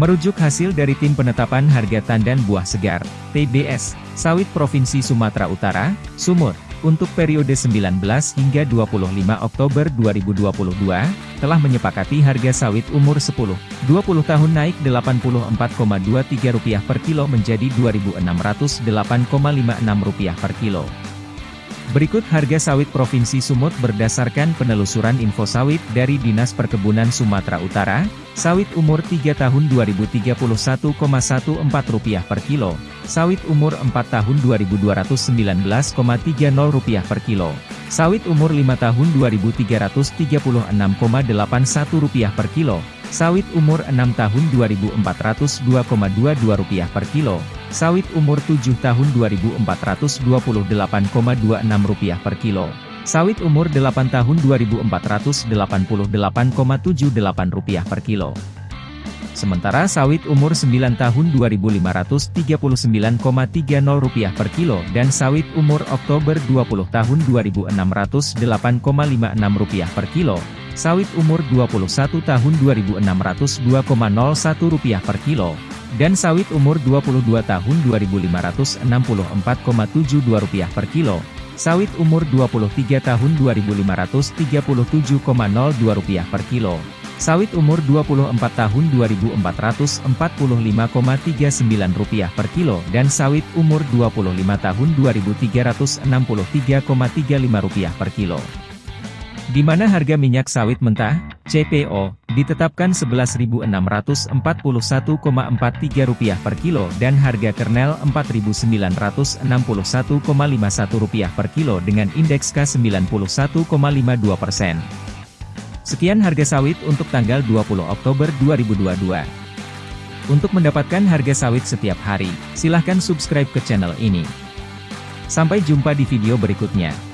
Merujuk hasil dari Tim Penetapan Harga Tandan Buah Segar, TBS, Sawit Provinsi Sumatera Utara, Sumut, untuk periode 19 hingga 25 Oktober 2022, telah menyepakati harga sawit umur 10-20 tahun naik Rp84,23 per kilo menjadi Rp2.608,56 per kilo. Berikut harga sawit Provinsi Sumut berdasarkan penelusuran info sawit dari Dinas Perkebunan Sumatera Utara, sawit umur 3 tahun Rp2031,14 per kilo, sawit umur 4 tahun Rp2219,30 per kilo, sawit umur 5 tahun Rp2336,81 per kilo, sawit umur 6 tahun Rp2402,22 per kilo, sawit umur 7 tahun Rp2428,26 per kilo, sawit umur 8 tahun Rp2488,78 per kilo. Sementara sawit umur 9 tahun Rp2.539,30 per kilo dan sawit umur Oktober 20 tahun Rp2.608,56 per kilo, sawit umur 21 tahun Rp2.602,01 per kilo, dan sawit umur 22 tahun Rp2.564,72 per kilo, sawit umur 23 tahun Rp2.537,02 per kilo, sawit umur 24 tahun Rp2.445,39 per kilo dan sawit umur 25 tahun Rp2.363,35 per kilo. Di mana harga minyak sawit mentah, CPO, ditetapkan Rp11.641,43 per kilo dan harga kernel Rp4.961,51 per kilo dengan indeks K91,52 persen. Sekian harga sawit untuk tanggal 20 Oktober 2022. Untuk mendapatkan harga sawit setiap hari, silahkan subscribe ke channel ini. Sampai jumpa di video berikutnya.